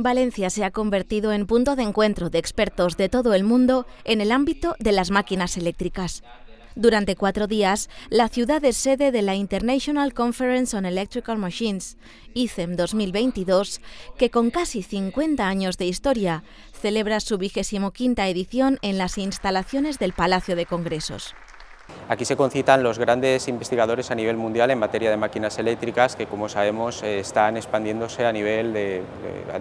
Valencia se ha convertido en punto de encuentro de expertos de todo el mundo en el ámbito de las máquinas eléctricas. Durante cuatro días, la ciudad es sede de la International Conference on Electrical Machines, ICEM 2022, que con casi 50 años de historia celebra su vigésimo quinta edición en las instalaciones del Palacio de Congresos. Aquí se concitan los grandes investigadores a nivel mundial en materia de máquinas eléctricas que, como sabemos, eh, están expandiéndose a nivel de,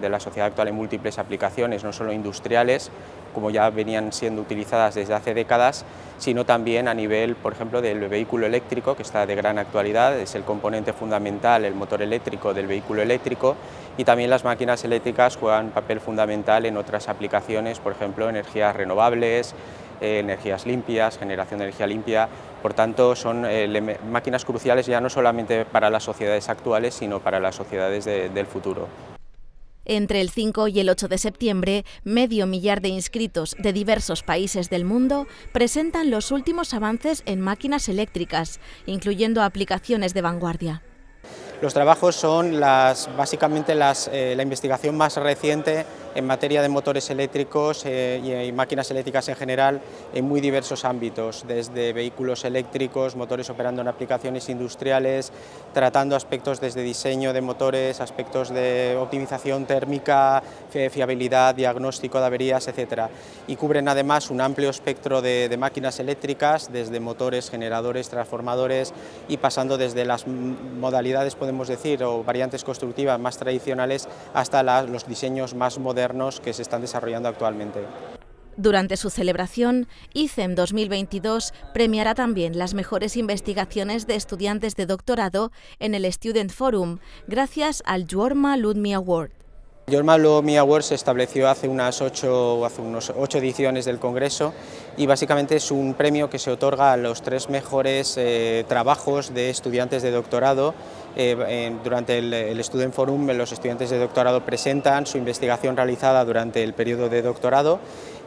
la sociedad actual en múltiples aplicaciones, no solo industriales, como ya venían siendo utilizadas desde hace décadas, sino también a nivel, por ejemplo, del vehículo eléctrico, que está de gran actualidad, es el componente fundamental, el motor eléctrico del vehículo eléctrico, y también las máquinas eléctricas juegan un papel fundamental en otras aplicaciones, por ejemplo, energías renovables, eh, energías limpias, generación de energía limpia, por tanto son eh, máquinas cruciales ya no solamente para las sociedades actuales, sino para las sociedades del futuro. Entre el 5 y el 8 de septiembre, medio millar de inscritos de diversos países del mundo presentan los últimos avances en máquinas eléctricas, incluyendo aplicaciones de vanguardia. Los trabajos son las, básicamente las, eh, la investigación más reciente en materia de motores eléctricos eh, y, máquinas eléctricas en general en muy diversos ámbitos, desde vehículos eléctricos, motores operando en aplicaciones industriales, tratando aspectos desde diseño de motores, aspectos de optimización térmica, fiabilidad, diagnóstico de averías, etc. Y cubren además un amplio espectro de, de máquinas eléctricas, desde motores, generadores, transformadores y pasando desde las modalidades, podemos decir, o variantes constructivas más tradicionales hasta los diseños más modernos que se están desarrollando actualmente. Durante su celebración, ICEM 2022 premiará también las mejores investigaciones de estudiantes de doctorado en el Student Forum, gracias al Jorma Ludmi Award. Jorma Ludmi Award se estableció hace unas ocho, hace unos ocho ediciones del Congreso y básicamente es un premio que se otorga a los tres mejores eh, trabajos de estudiantes de doctorado. Eh, durante el, el, Student Forum los estudiantes de doctorado presentan su investigación realizada durante el periodo de doctorado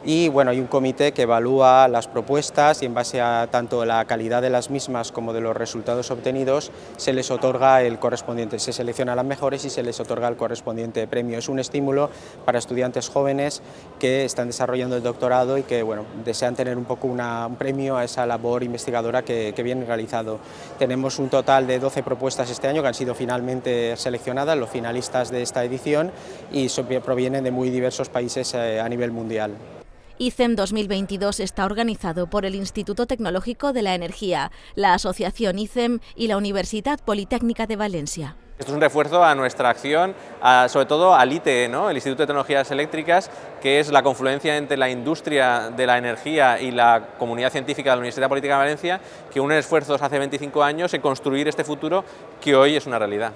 y bueno, hay un comité que evalúa las propuestas y en base a tanto la calidad de las mismas como de los resultados obtenidos se les otorga el correspondiente, se selecciona las mejores y se les otorga el correspondiente premio. Es un estímulo para estudiantes jóvenes que están desarrollando el doctorado y que bueno, desean tener un poco un premio a esa labor investigadora que, que viene realizado. Tenemos un total de 12 propuestas este año que han sido finalmente seleccionadas, los finalistas de esta edición y provienen de muy diversos países eh, a nivel mundial. ICEM 2022 está organizado por el Instituto Tecnológico de la Energía, la Asociación ICEM y la Universidad Politécnica de Valencia. Esto es un refuerzo a nuestra acción, sobre todo al ITE, el Instituto de Tecnologías Eléctricas, que es la confluencia entre la industria de la energía y la comunidad científica de la Universidad Política de Valencia, que une esfuerzos hace 25 años en construir este futuro que hoy es una realidad.